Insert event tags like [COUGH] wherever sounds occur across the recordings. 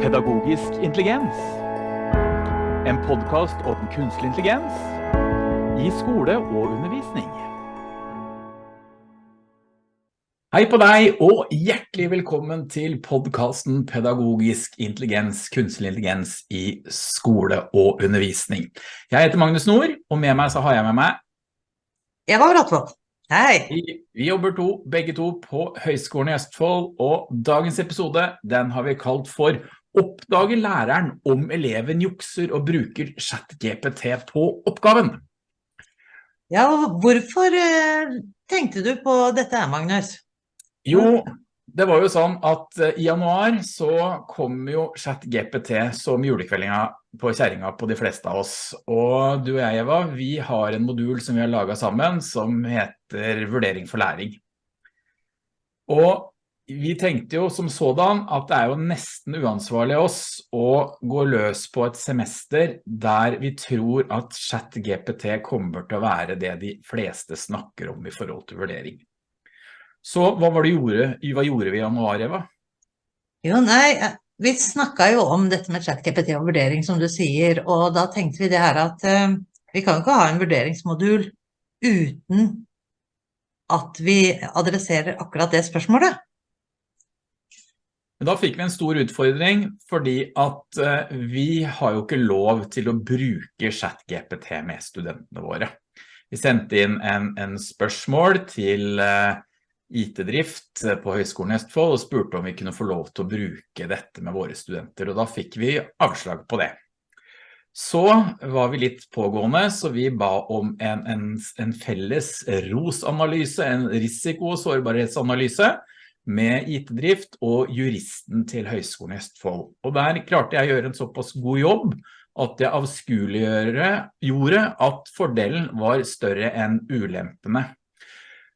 Pedagogisk intelligens. En podcast om kunstig intelligens i skole og undervisning. Hei på deg, og hjertelig velkommen til podcasten Pedagogisk intelligens, kunstig intelligens i skole og undervisning. Jeg heter Magnus Nord, og med meg så har jeg med meg Eva Bratvold. Hei! Vi, vi, jobber to, begge to på Høgskolen i Østfold, og dagens episode den har vi kalt for Oppdager læreren om eleven jukser og bruker chat-GPT på oppgaven? Ja, hvorfor eh, tenkte du på dette her, Magnus? Jo, det var jo sånn at eh, i januar så kom jo ChatGPT som julekveldinga på kjæringa på de fleste av oss. Og du og jeg, Eva, vi har en modul som vi har laget sammen som heter Vurdering for læring. Og vi tenkte jo som sådan at det er jo nesten uansvarlig oss å gå løs på et semester der vi tror at chat GPT kommer til å være det de fleste snakker om i forhold til vurdering. Så hva var det gjorde, hva gjorde vi i januar, Eva? Jo, nei, vi snakket jo om dette med chat GPT og vurdering, som du sier, og da tenkte vi det her at uh, vi kan ikke ha en vurderingsmodul uten at vi adresserer akkurat det spørsmålet. Da fikk vi en stor utfordring, fordi at uh, vi har jo ikke lov til å bruke ChatGPT med studentene våre. Vi sendte inn en, en spørsmål til uh, IT-drift på Høgskolen i Østfold og spurte om vi kunne få lov til å bruke dette med våre studenter, og da fikk vi avslag på det. Så var vi litt pågående, så vi ba om en, en, en felles ROS-analyse, en risiko- og sårbarhetsanalyse med IT-drift og juristen til Høgskolen i Østfold. Og der klarte jeg å gjøre en såpass god jobb at jeg avskueliggjorde at fordelen var større enn ulempene.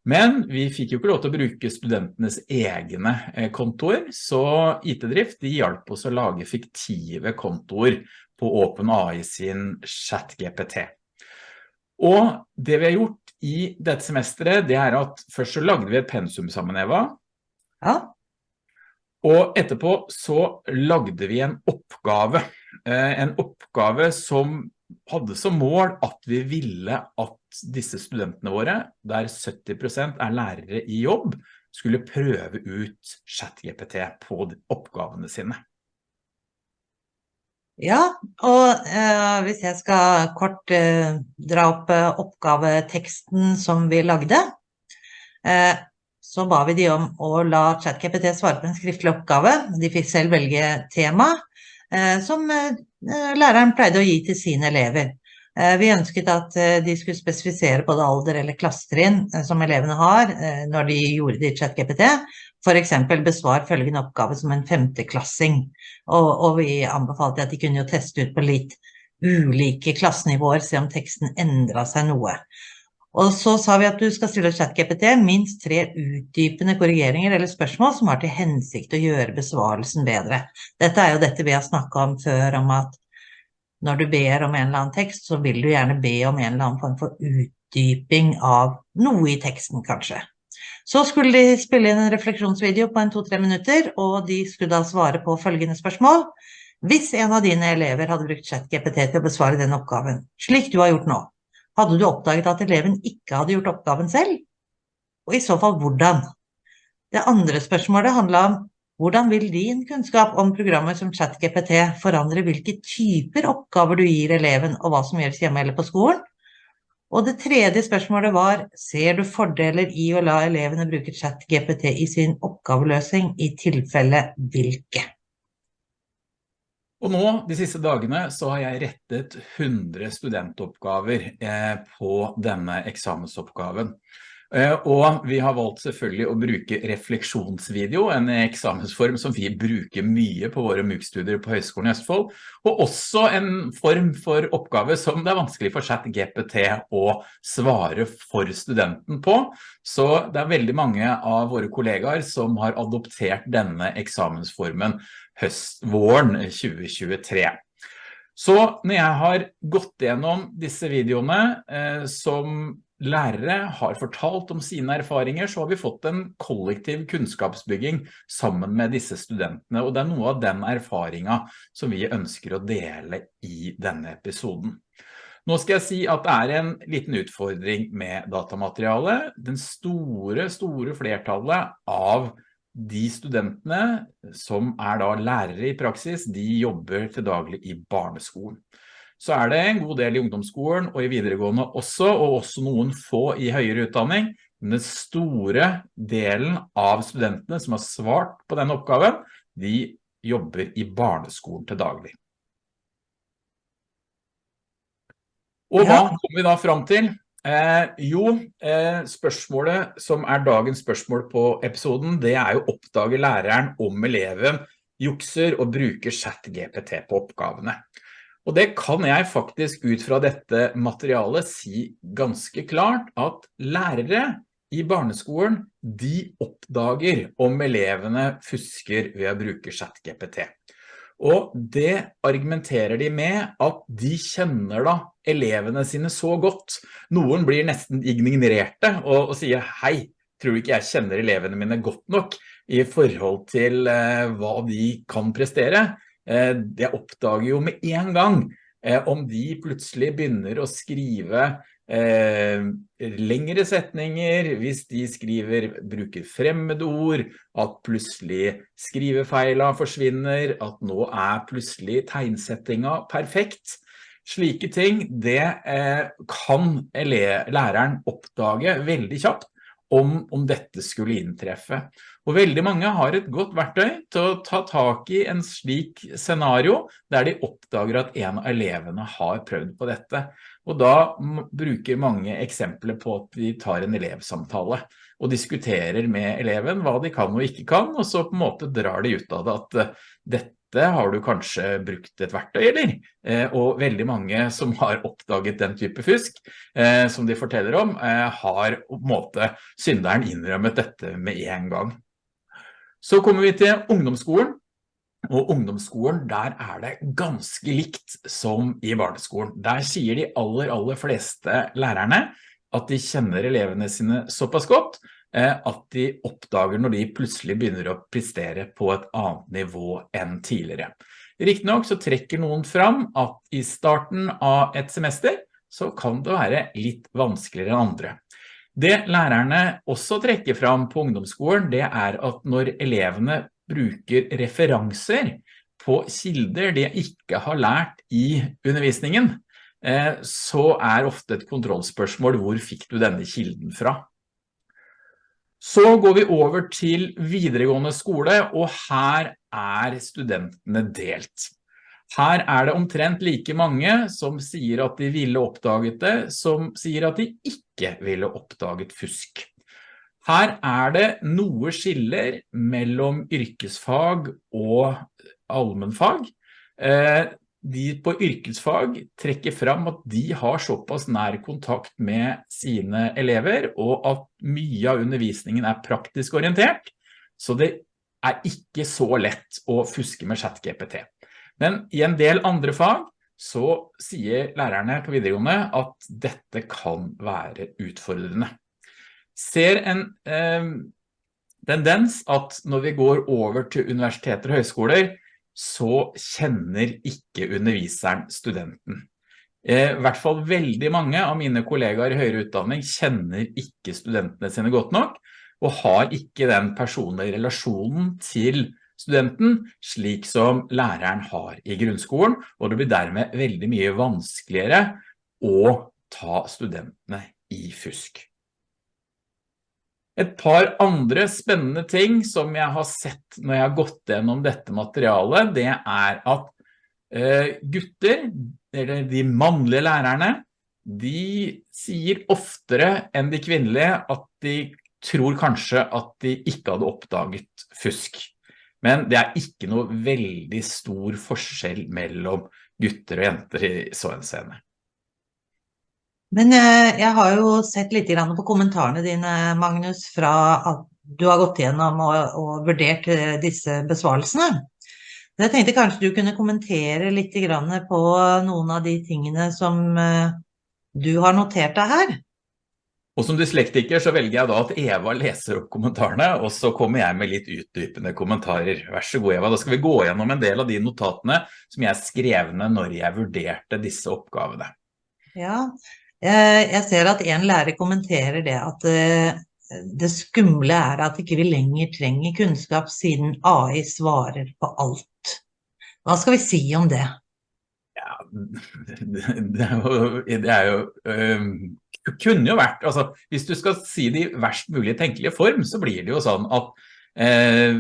Men vi fikk jo ikke lov til å bruke studentenes egne kontor, kontoer, så IT-drift hjalp oss å lage fiktive kontoer på OpenAI sin chat-GPT. Og det vi har gjort i dette semesteret, det er at først så lagde vi et pensum sammen, Eva. Ja. Og etterpå så lagde vi en oppgave. Eh, en oppgave som hadde som mål at vi ville at disse studentene våre, der 70% er lærere i jobb, skulle prøve ut ChatGPT på oppgavene sine. Ja, og eh, hvis jeg skal kort eh, dra opp eh, oppgaveteksten som vi lagde, eh, så ba vi de om å la ChatKPT svare på en skriftlig oppgave. De fikk selv velge tema, eh, som eh, læreren pleide å gi til sine elever. Eh, vi ønsket at de skulle spesifisere både alder eller klassetrinn som elevene har når de gjorde det i ChatGPT. Eksempel besvar følgende oppgave som en femteklassing. Og, og vi anbefalte at de kunne jo teste ut på litt ulike klassenivåer, se om teksten endret seg noe. Og så sa vi at du skal stille ChatGPT minst tre utdypende korrigeringer eller spørsmål som har til hensikt å gjøre besvarelsen bedre. Dette er jo dette vi har snakket om før, om at når du ber om en eller annen tekst, så vil du gjerne be om en eller annen form for utdyping av noe i teksten, kanskje. Så skulle de spille inn en refleksjonsvideo på en to-tre minutter, og de skulle da svare på følgende spørsmål. Hvis en av dine elever hadde brukt ChatGPT til å besvare den oppgaven, slik du har gjort nå, hadde du oppdaget at eleven ikke hadde gjort oppgaven selv? Og i så fall hvordan? Det andre spørsmålet handla om hvordan vil din kunnskap om programmer som ChatGPT forandre hvilke typer oppgaver du gir eleven, og hva som gjøres hjemme eller på skolen? Og det tredje spørsmålet var, ser du fordeler i å la elevene bruke ChatGPT i sin oppgaveløsning, i tilfelle hvilke? Og nå, de siste dagene, så har jeg rettet 100 studentoppgaver eh, på denne eksamensoppgaven. Eh, og vi har valgt selvfølgelig å bruke refleksjonsvideo, en eksamensform som vi bruker mye på våre MOOC-studier på Høgskolen i Østfold, og også en form for oppgave som det er vanskelig for chat-GPT å svare for studenten på. Så det er veldig mange av våre kollegaer som har adoptert denne eksamensformen høst-våren 2023. Så når jeg har gått gjennom disse videoene eh, som lærere har fortalt om sine erfaringer, så har vi fått en kollektiv kunnskapsbygging sammen med disse studentene, og det er noe av den erfaringen som vi ønsker å dele i denne episoden. Nå skal jeg si at det er en liten utfordring med datamaterialet. Den store, store flertallet av de studentene som er da lærere i praksis, de jobber til daglig i barneskolen. Så er det en god del i ungdomsskolen og i videregående også, og også noen få i høyere utdanning. Men den store delen av studentene som har svart på den oppgaven, de jobber i barneskolen til daglig. Og hva kommer vi da fram til? Eh, jo, eh, spørsmålet som er dagens spørsmål på episoden, det er jo oppdage læreren om eleven jukser og bruker chat-GPT på oppgavene. Og det kan jeg faktisk ut fra dette materialet si ganske klart at lærere i barneskolen, de oppdager om elevene fusker ved å bruke chat-GPT. Og det argumenterer de med at de kjenner da elevene sine så godt. Noen blir nesten ignorerte og, og sier, hei, tror du ikke jeg kjenner elevene mine godt nok i forhold til eh, hva de kan prestere? Eh, jeg oppdager jo med en gang eh, om de plutselig begynner å skrive eh, lengre setninger, hvis de skriver, bruker fremmedord, at plutselig skrivefeila forsvinner, at nå er plutselig tegnsettinga perfekt. Slike ting, det kan læreren oppdage veldig kjapt om, om dette skulle inntreffe. Og veldig mange har et godt verktøy til å ta tak i en slik scenario der de oppdager at en av elevene har prøvd på dette. Og da bruker mange eksempler på at de tar en elevsamtale og diskuterer med eleven hva de kan og ikke kan, og så på en måte drar de ut av det at eh, dette har du kanskje brukt et verktøy, eller? Eh, og veldig mange som har oppdaget den type fusk, eh, som de forteller om, har på en måte synderen innrømmet dette med en gang. Så kommer vi til ungdomsskolen, og ungdomsskolen, der er det ganske likt som i barneskolen. Der sier de aller, aller fleste lærerne at de kjenner elevene sine såpass godt eh, at de oppdager når de plutselig begynner å prestere på et annet nivå enn tidligere. Riktig nok så trekker noen fram at i starten av et semester så kan det være litt vanskeligere enn andre. Det lærerne også trekker fram på ungdomsskolen, det er at når elevene bruker referanser på kilder de ikke har lært i undervisningen, eh, så er ofte et kontrollspørsmål hvor fikk du denne kilden fra? Så går vi over til videregående skole, og her er studentene delt. Her er det omtrent like mange som sier at de ville oppdaget det, som sier at de ikke ville oppdaget fusk. Her er det noe skiller mellom yrkesfag og allmennfag. Eh, de på yrkesfag trekker fram at de har såpass nær kontakt med sine elever, og at mye av undervisningen er praktisk orientert, så det er ikke så lett å fuske med chat-GPT. Men i en del andre fag så sier lærerne på videregående at dette kan være utfordrende ser en eh, tendens at når vi går over til universiteter og høyskoler, så kjenner ikke underviseren studenten. Eh, I hvert fall veldig mange av mine kollegaer i høyere utdanning kjenner ikke studentene sine godt nok, og har ikke den personlige relasjonen til studenten, slik som læreren har i grunnskolen, og det blir dermed veldig mye vanskeligere å ta studentene i fusk. Et par andre spennende ting som jeg har sett når jeg har gått gjennom dette materialet, det er at eh, gutter, eller de mannlige lærerne, de sier oftere enn de kvinnelige at de tror kanskje at de ikke hadde oppdaget fusk. Men det er ikke noe veldig stor forskjell mellom gutter og jenter i så en scene. Men eh, jeg har jo sett litt på kommentarene dine, Magnus, fra at du har gått gjennom og, og vurdert eh, disse besvarelsene. Jeg tenkte kanskje du kunne kommentere litt på noen av de tingene som eh, du har notert deg her. Og som dyslektiker så velger jeg da at Eva leser opp kommentarene, og så kommer jeg med litt utdypende kommentarer. Vær så god Eva, da skal vi gå gjennom en del av de notatene som jeg skrev ned når jeg vurderte disse oppgavene. Ja, jeg ser at en lærer kommenterer det at eh, det skumle er at ikke vi lenger trenger kunnskap siden AI svarer på alt. Hva skal vi si om det? Ja, [LAUGHS] det er jo, det er jo kunne jo vært, altså hvis du skal si det i verst mulig tenkelige form, så blir det jo sånn at eh,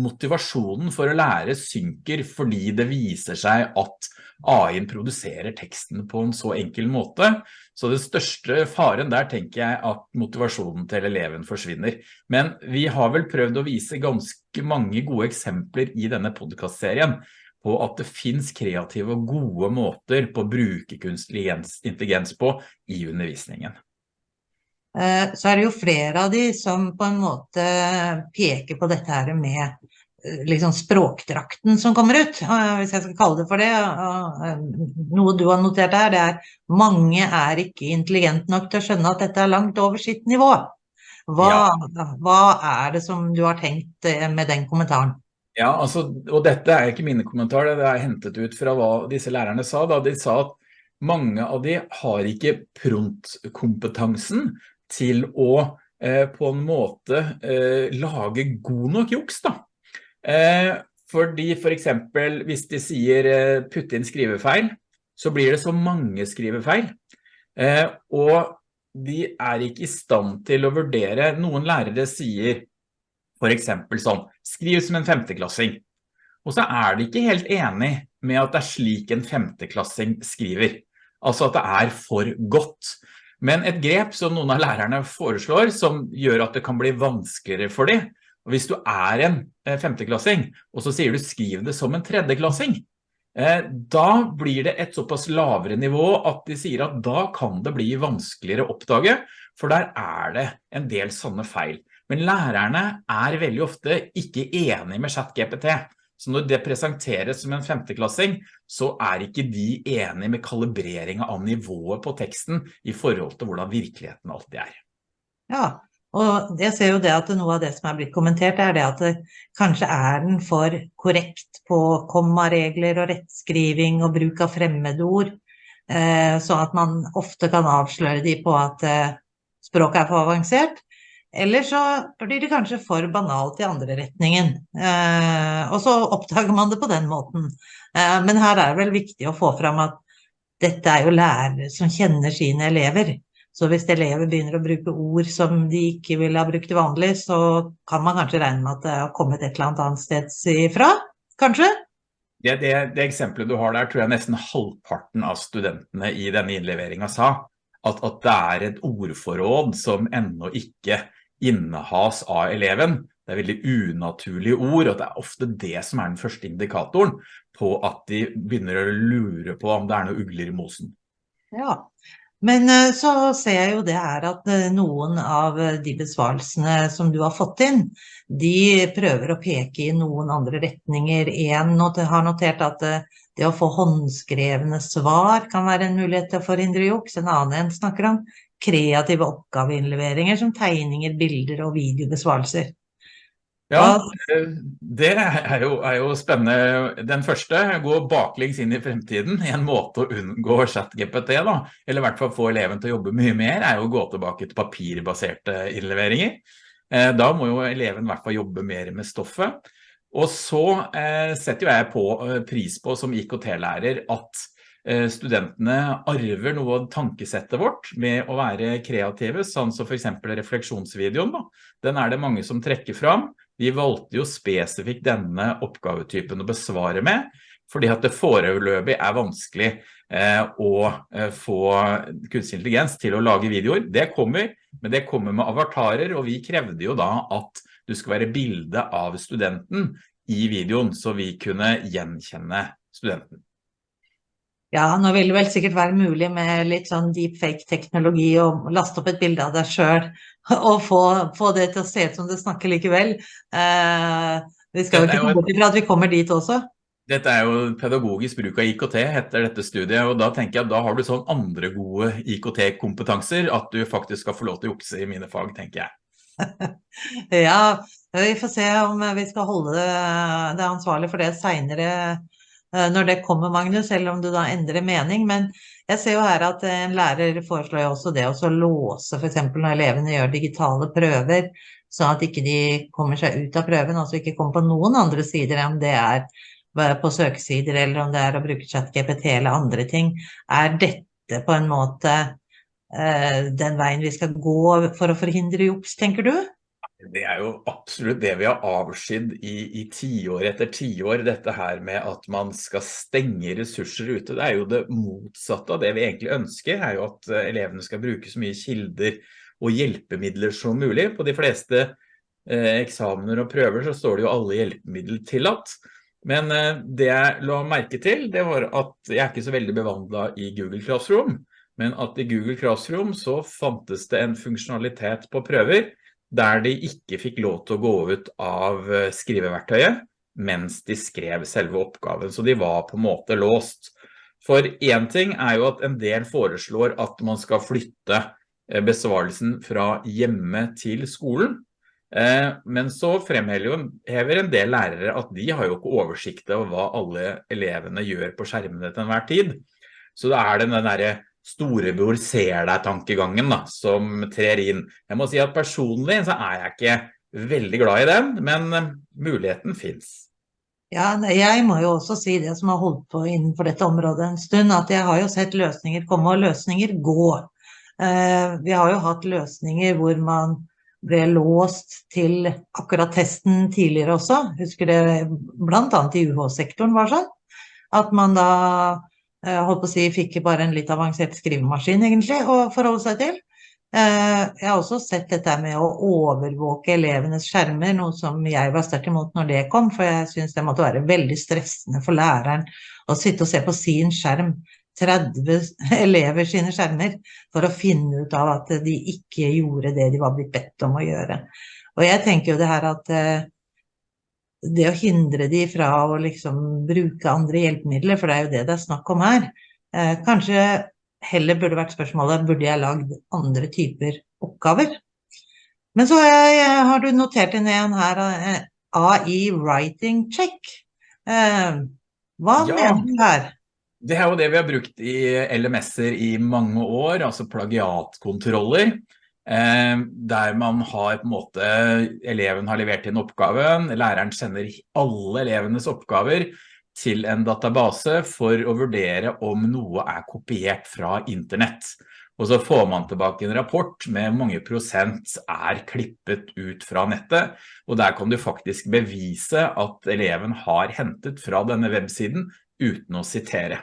motivasjonen for å lære synker fordi det viser seg at AI-en produserer teksten på en så enkel måte. Så den største faren der tenker jeg at motivasjonen til eleven forsvinner. Men vi har vel prøvd å vise ganske mange gode eksempler i denne podcastserien på at det finns kreative og gode måter på å bruke kunstig intelligens på i undervisningen. Eh, så er det jo flere av de som på en måte peker på dette her med eh, liksom språkdrakten som kommer ut, eh, hvis jeg skal kalle det for det. Noe du har notert her, det er mange er ikke intelligent nok til å skjønne at dette er langt over sitt nivå. Hva, ja. hva er det som du har tenkt med den kommentaren? Ja, altså, og dette er ikke mine kommentarer, det er hentet ut fra hva disse lærerne sa. Da. De sa at mange av de har ikke prontkompetansen til å eh, på en måte eh, lage god nok juks da. Eh, fordi for eksempel hvis de sier eh, putt inn skrivefeil, så blir det så mange skrivefeil. Eh, og de er ikke i stand til å vurdere, noen lærere sier for eksempel sånn, skriv som en femteklassing. Og så er de ikke helt enig med at det er slik en femteklassing skriver. Altså at det er for godt. Men et grep som noen av lærerne foreslår, som gjør at det kan bli vanskeligere for dem, og hvis du er en eh, femteklassing, og så sier du skriv det som en tredjeklassing, eh, da blir det et såpass lavere nivå at de sier at da kan det bli vanskeligere å oppdage, for der er det en del sånne feil. Men lærerne er veldig ofte ikke enige med ChatGPT. Så når det presenteres som en femteklassing, så er ikke de enige med kalibreringen av nivået på teksten i forhold til hvordan virkeligheten alltid er. Ja, og jeg ser jo det at noe av det som er blitt kommentert er det at det kanskje er den for korrekt på kommaregler og rettskriving og bruk av fremmedord, eh, så at man ofte kan avsløre de på at eh, språket er for avansert. Eller så blir det kanskje for banalt i andre retningen. Eh, og så oppdager man det på den måten. Eh, men her er det vel viktig å få fram at dette er jo lærere som kjenner sine elever. Så hvis elever begynner å bruke ord som de ikke ville ha brukt vanlig, så kan man kanskje regne med at det har kommet et eller annet sted ifra, kanskje? Det, det, det, eksempelet du har der, tror jeg nesten halvparten av studentene i denne innleveringen sa. At, at det er et ordforråd som enda ikke innehas av eleven. Det er veldig unaturlige ord, og det er ofte det som er den første indikatoren på at de begynner å lure på om det er noe ugler i mosen. Ja, men eh, så ser jeg jo det her at eh, noen av de besvarelsene som du har fått inn, de prøver å peke i noen andre retninger. En har notert at eh, det å få håndskrevne svar kan være en mulighet til å forhindre juks. En annen en snakker om kreative oppgaveinnleveringer som tegninger, bilder og videobesvarelser. Ja, det er jo, er jo, spennende. Den første, gå baklengs inn i fremtiden, en måte å unngå chat-GPT da, eller i hvert fall få eleven til å jobbe mye mer, er jo å gå tilbake til papirbaserte innleveringer. Eh, da må jo eleven i hvert fall jobbe mer med stoffet. Og så eh, setter jo jeg på eh, pris på som IKT-lærer at studentene arver noe av tankesettet vårt med å være kreative, sånn som for eksempel refleksjonsvideoen. Da. Den er det mange som trekker fram. Vi valgte jo spesifikt denne oppgavetypen å besvare med, fordi at det foreløpig er vanskelig eh, å eh, få kunstig intelligens til å lage videoer. Det kommer, men det kommer med avatarer, og vi krevde jo da at du skal være bilde av studenten i videoen, så vi kunne gjenkjenne studenten. Ja, nå vil det vel sikkert være mulig med litt sånn deepfake-teknologi å laste opp et bilde av deg sjøl og få, få, det til å se ut som du snakker likevel. Eh, vi skal jo ikke komme bort ifra at vi kommer dit også. Dette er jo pedagogisk bruk av IKT heter dette studiet, og da tenker jeg at da har du sånn andre gode IKT-kompetanser at du faktisk skal få lov til å jukse i mine fag, tenker jeg. [LAUGHS] ja, vi får se om vi skal holde det, det ansvarlig for det senere eh, når det kommer, Magnus, selv om du da endrer mening. Men jeg ser jo her at en lærer foreslår jo også det å låse f.eks. når elevene gjør digitale prøver, sånn at ikke de kommer seg ut av prøven, altså ikke kommer på noen andre sider enn det er på søkesider, eller om det er å bruke ChatGPT eller andre ting. Er dette på en måte eh, den veien vi skal gå for å forhindre juks, tenker du? Det er jo absolutt det vi har avskydd i, i tiår etter tiår, dette her med at man skal stenge ressurser ute. Det er jo det motsatte av det vi egentlig ønsker, er jo at eh, elevene skal bruke så mye kilder og hjelpemidler som mulig. På de fleste eh, eksamener og prøver så står det jo alle hjelpemidler tillatt. Men eh, det jeg la merke til, det var at jeg er ikke så veldig bevandlet i Google Classroom, men at i Google Classroom så fantes det en funksjonalitet på prøver der de ikke fikk lov til å gå ut av eh, skriveverktøyet mens de skrev selve oppgaven, så de var på en måte låst. For en ting er jo at en del foreslår at man skal flytte eh, besvarelsen fra hjemme til skolen, Eh, men så fremhever en del lærere at de har jo ikke oversikt over hva alle elevene gjør på skjermene til enhver tid. Så da er det den der storebror ser deg-tankegangen som trer inn. Jeg må si at personlig så er jeg ikke veldig glad i den, men eh, muligheten finnes. Ja, jeg må jo også si det som har holdt på innenfor dette området en stund, at jeg har jo sett løsninger komme og løsninger gå. Eh, vi har jo hatt løsninger hvor man ble låst til akkurat testen tidligere også. Husker det blant annet i UH-sektoren var sånn. At man da eh, holdt på å si fikk bare en litt avansert skrivemaskin egentlig å forholde seg til. Eh, jeg har også sett dette med å overvåke elevenes skjermer, noe som jeg var sterkt imot når det kom, for jeg synes det måtte være veldig stressende for læreren å sitte og se på sin skjerm 30 elever sine skjermer for å finne ut av at de ikke gjorde det de var blitt bedt om å gjøre. Og jeg tenker jo det her at eh, det å hindre de fra å liksom bruke andre hjelpemidler, for det er jo det det er snakk om her, eh, kanskje heller burde vært spørsmålet, burde jeg lagd andre typer oppgaver? Men så har du notert inn en her, eh, AI Writing Check. Hva ja. mener du her? Det er jo det vi har brukt i LMS-er i mange år, altså plagiatkontroller, eh, der man har på en måte, eleven har levert inn oppgaven, læreren sender alle elevenes oppgaver til en database for å vurdere om noe er kopiert fra internett. Og så får man tilbake en rapport med mange prosent er klippet ut fra nettet, og der kan du faktisk bevise at eleven har hentet fra denne websiden uten å sitere.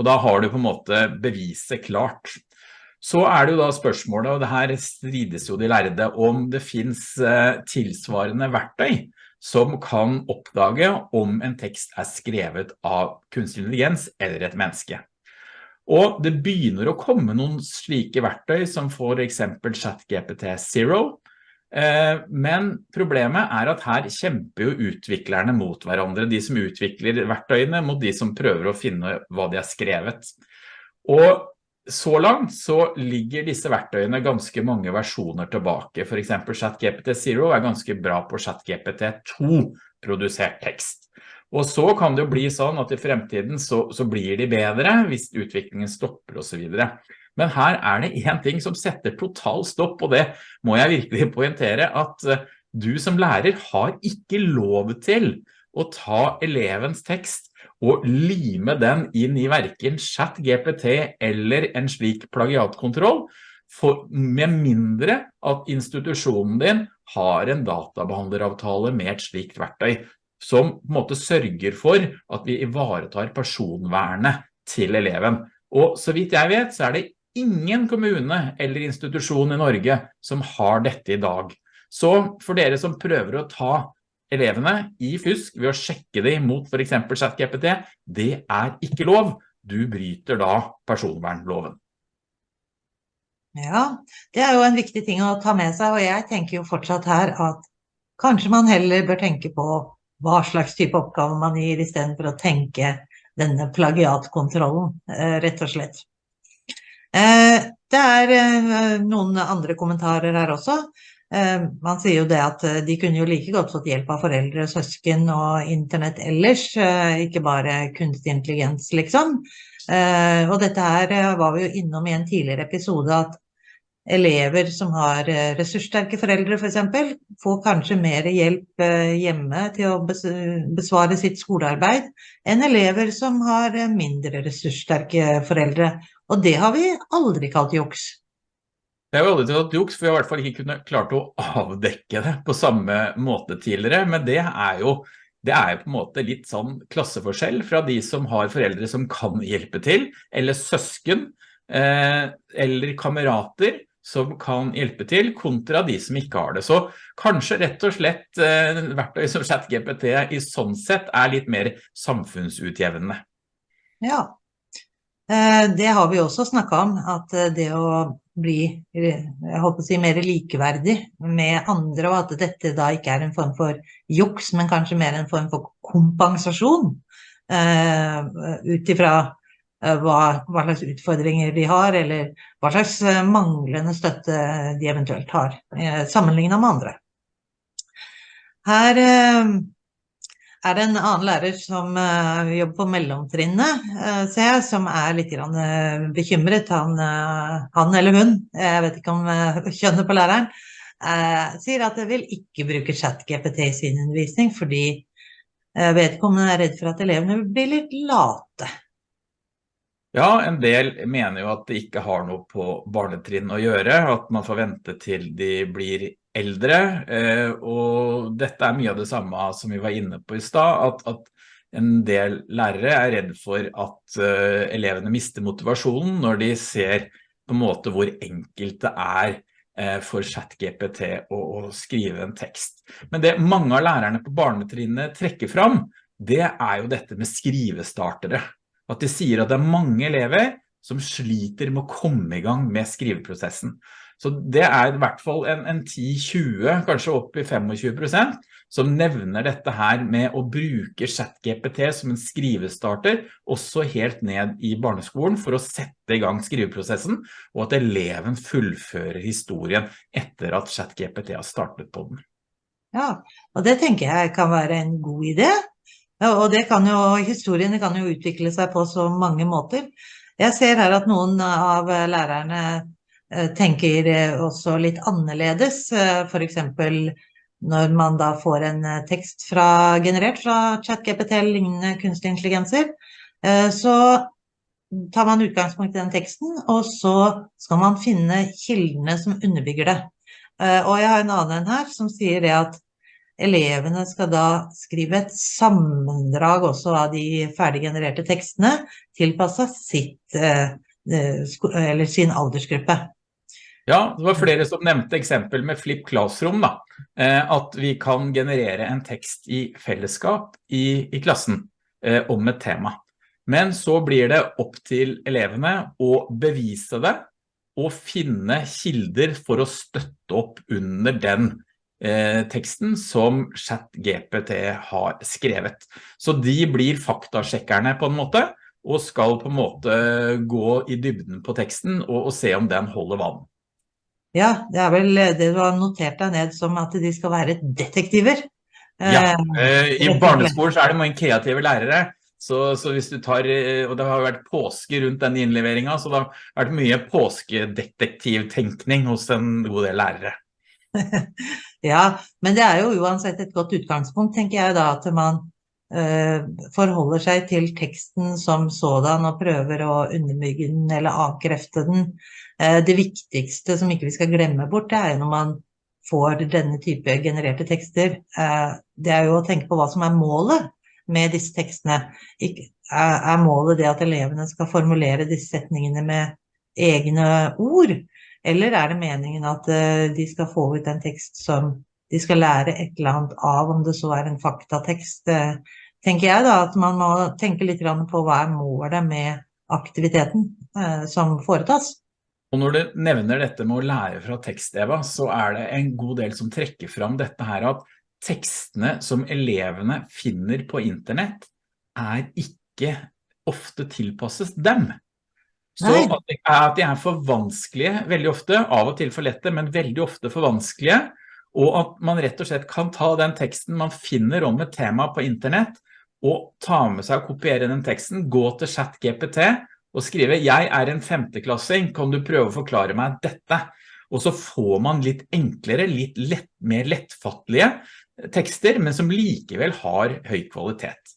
Og da har du på en måte beviset klart. Så er det jo da spørsmålet, og det her strides jo de lærde, om det finnes eh, tilsvarende verktøy som kan oppdage om en tekst er skrevet av kunstig intelligens eller et menneske. Og det begynner å komme noen slike verktøy som for eksempel ChatGPT Zero, Eh, men problemet er at her kjemper jo utviklerne mot hverandre, de som utvikler verktøyene mot de som prøver å finne hva de har skrevet. Og så langt så ligger disse verktøyene ganske mange versjoner tilbake. For eksempel ChatGPT Zero er ganske bra på ChatGPT 2 produsert tekst. Og så kan det jo bli sånn at i fremtiden så, så blir de bedre hvis utviklingen stopper og så videre. Men her er det en ting som setter total stopp, og det må jeg virkelig poentere, at eh, du som lærer har ikke lov til å ta elevens tekst og lime den inn i hverken chat GPT eller en slik plagiatkontroll, for, med mindre at institusjonen din har en databehandleravtale med et slikt verktøy, som på en måte sørger for at vi ivaretar personvernet til eleven. Og så vidt jeg vet, så er det ingen kommune eller institusjon i Norge som har dette i dag. Så for dere som prøver å ta elevene i fusk ved å sjekke dem mot for eksempel ChatGPT, det er ikke lov. Du bryter da personvernloven. Ja, det er jo en viktig ting å ta med seg, og jeg tenker jo fortsatt her at kanskje man heller bør tenke på hva slags type oppgave man gir, i stedet for å tenke denne plagiatkontrollen, rett og slett. Det er noen andre kommentarer her også. Man sier jo det at de kunne jo like godt fått hjelp av foreldre, søsken og internett ellers, ikke bare kunstig intelligens, liksom. Og dette her var vi jo innom i en tidligere episode, at elever som har eh, ressurssterke foreldre for eksempel, får kanskje mer hjelp eh, hjemme til å besvare sitt skolearbeid enn elever som har eh, mindre ressurssterke foreldre. Og det har vi aldri kalt juks. Det er jo aldri tatt juks, for vi har i hvert fall ikke kunnet klart å avdekke det på samme måte tidligere, men det er jo det er på en måte litt sånn klasseforskjell fra de som har foreldre som kan hjelpe til, eller søsken, eller kamerater, som kan hjelpe til, kontra de som ikke har det. Så kanskje rett og slett eh, verktøy som ChatGPT i sånn sett er litt mer samfunnsutjevnende. Ja, eh, det har vi også snakket om, at eh, det å bli jeg håper å si, mer likeverdig med andre, og at dette da ikke er en form for juks, men kanskje mer en form for kompensasjon, ut ifra Eh, hva, hva, slags utfordringer de har, eller hva slags eh, manglende støtte de eventuelt har, sammenlignet med andre. Her er det en annen lærer som jobber på mellomtrinnet, ser jeg, som er litt bekymret. Han, han, eller hun, jeg vet ikke om kjønnet på læreren, sier at de vil ikke bruke chat-GPT i sin undervisning, fordi vedkommende er redd for at elevene blir litt late. Ja, en del mener jo at det ikke har noe på barnetrinn å gjøre, at man får vente til de blir eldre, eh, og dette er mye av det samme som vi var inne på i sted, at, at en del lærere er redd for at uh, elevene mister motivasjonen når de ser på en måte hvor enkelt det er uh, for ChatGPT å, å, skrive en tekst. Men det mange av lærerne på barnetrinnet trekker fram, det er jo dette med skrivestartere at de sier at det er mange elever som sliter med å komme i gang med skriveprosessen. Så det er i hvert fall en, en 10-20, kanskje opp i 25 prosent, som nevner dette her med å bruke ChatGPT som en skrivestarter, også helt ned i barneskolen for å sette i gang skriveprosessen, og at eleven fullfører historien etter at ChatGPT har startet på den. Ja, og det tenker jeg kan være en god idé. Og det kan jo, historiene kan jo utvikle seg på så mange måter. Jeg ser her at noen av lærerne tenker også litt annerledes, F.eks. for eksempel når man da får en tekst fra, generert fra ChatGPT eller lignende kunstig intelligenser, eh, så tar man utgangspunkt i den teksten, og så skal man finne kildene som underbygger det. Og jeg har en annen her som sier det at elevene skal da skrive et sammendrag også av de ferdiggenererte tekstene, tilpasset sitt, eh, eh, eller sin aldersgruppe. Ja, det var flere som nevnte eksempel med Flip Classroom da, eh, at vi kan generere en tekst i fellesskap i, i klassen om et tema. Men så blir det opp til elevene å bevise det og finne kilder for å støtte opp under den eh, teksten som ChatGPT har skrevet. Så de blir faktasjekkerne på en måte, og skal på en måte gå i dybden på teksten og, og se om den holder vann. Ja, det er vel det du har notert deg ned som at de skal være detektiver. Ja, eh, i barneskolen så er det mange kreative lærere, så, så, hvis du tar, eh, og det har vært påske rundt den innleveringen, så det har vært mye påskedetektivtenkning hos en god del lærere. [LAUGHS] ja, men det er jo uansett et godt utgangspunkt, tenker jeg da, at man forholder seg til teksten som sådan og prøver å underbygge den eller avkrefte den. Uh, det viktigste som ikke vi skal glemme bort, det er når man får denne type genererte tekster, uh, det er jo å tenke på hva som er målet med disse tekstene. Er, målet det at elevene skal formulere disse setningene med egne ord? Eller er det meningen at eh, de skal få ut en tekst som de skal lære et eller annet av, om det så er en faktatekst? Eh, tenker jeg da at man må tenke litt på hva er målet med aktiviteten eh, som foretas. Og når du nevner dette med å lære fra tekst, Eva, så er det en god del som trekker fram dette her at tekstene som elevene finner på internett er ikke ofte tilpasset dem. Så at de er for vanskelige veldig ofte, av og til for lette, men veldig ofte for vanskelige, og at man rett og slett kan ta den teksten man finner om et tema på internett, og ta med seg og kopiere den teksten, gå til chat GPT og skrive «Jeg er en femteklassing, kan du prøve å forklare meg dette?» Og så får man litt enklere, litt lett, mer lettfattelige tekster, men som likevel har høy kvalitet.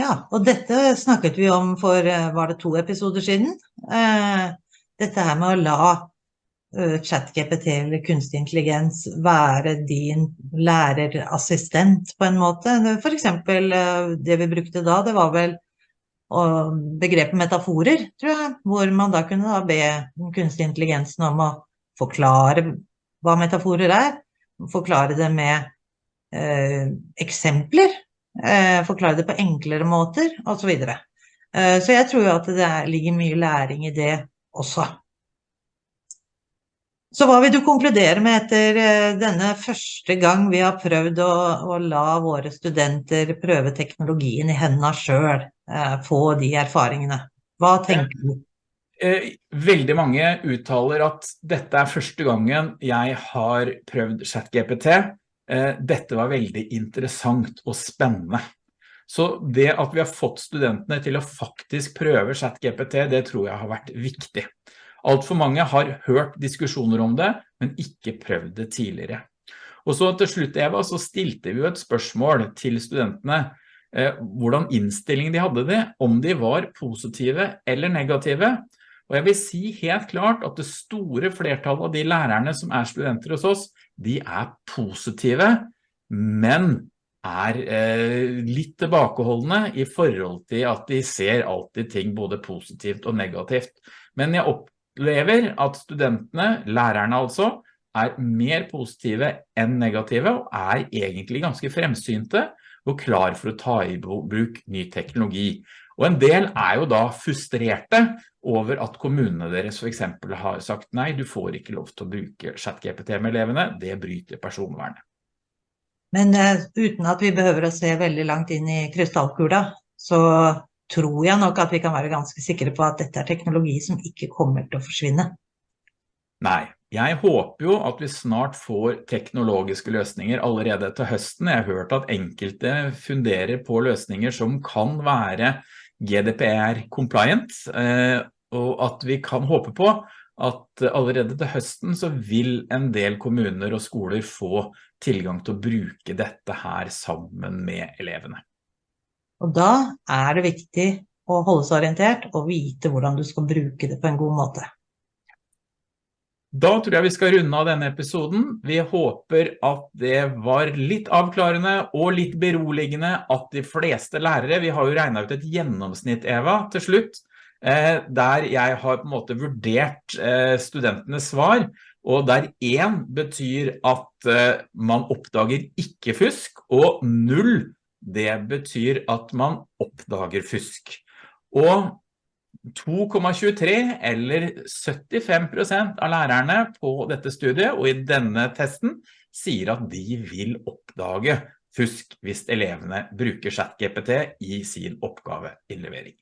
Ja, og dette snakket vi om for, eh, var det to episoder siden? Eh, dette her med å la chat-GPT eller kunstig intelligens være din lærerassistent på en måte. For eksempel det vi brukte da, det var vel begrepet metaforer, tror jeg, hvor man da kunne da be kunstig intelligensen om å forklare hva metaforer er, forklare det med eh, eksempler, eh, forklare det på enklere måter, og så videre. Eh, så jeg tror jo at det ligger mye læring i det også. Så hva vil du konkludere med etter eh, denne første gang vi har prøvd å, å la våre studenter prøve teknologien i hendene selv, eh, få de erfaringene? Hva tenker du? Eh, veldig mange uttaler at dette er første gangen jeg har prøvd ChatGPT. Eh, dette var veldig interessant og spennende. Så det at vi har fått studentene til å faktisk prøve ChatGPT, det tror jeg har vært viktig. Alt for mange har hørt diskusjoner om det, men ikke prøvd det tidligere. Og så til slutt, Eva, så stilte vi jo et spørsmål til studentene, eh, hvordan innstillingen de hadde det, om de var positive eller negative, og jeg vil si helt klart at det store flertallet av de lærerne som er studenter hos oss, de er positive, men er eh, litt tilbakeholdende i forhold til at de ser alltid ting både positivt og negativt. Men jeg opplever at studentene, lærerne altså, er mer positive enn negative og er egentlig ganske fremsynte og klar for å ta i bruk ny teknologi. Og en del er jo da frustrerte over at kommunene deres for eksempel har sagt nei, du får ikke lov til å bruke chat-GPT med elevene, det bryter personvernet. Men uh, uten at vi behøver å se veldig langt inn i krystallkula, så tror jeg nok at vi kan være ganske sikre på at dette er teknologi som ikke kommer til å forsvinne. Nei, jeg håper jo at vi snart får teknologiske løsninger allerede til høsten. Jeg har hørt at enkelte funderer på løsninger som kan være GDPR compliant, eh, og at vi kan håpe på at allerede til høsten så vil en del kommuner og skoler få tilgang til å bruke dette her sammen med elevene. Og da er det viktig å holde seg orientert og vite hvordan du skal bruke det på en god måte. Da tror jeg vi skal runde av denne episoden. Vi håper at det var litt avklarende og litt beroligende at de fleste lærere, vi har jo regnet ut et gjennomsnitt, Eva, til slutt, eh, der jeg har på en måte vurdert eh, studentenes svar, og der 1 betyr at eh, man oppdager ikke fusk, og 0 det betyr at man oppdager fusk. Og 2,23 eller 75% av lærerne på dette studiet og i denne testen sier at de vil oppdage fusk hvis elevene bruker ChatGPT i sin oppgaveinnlevering.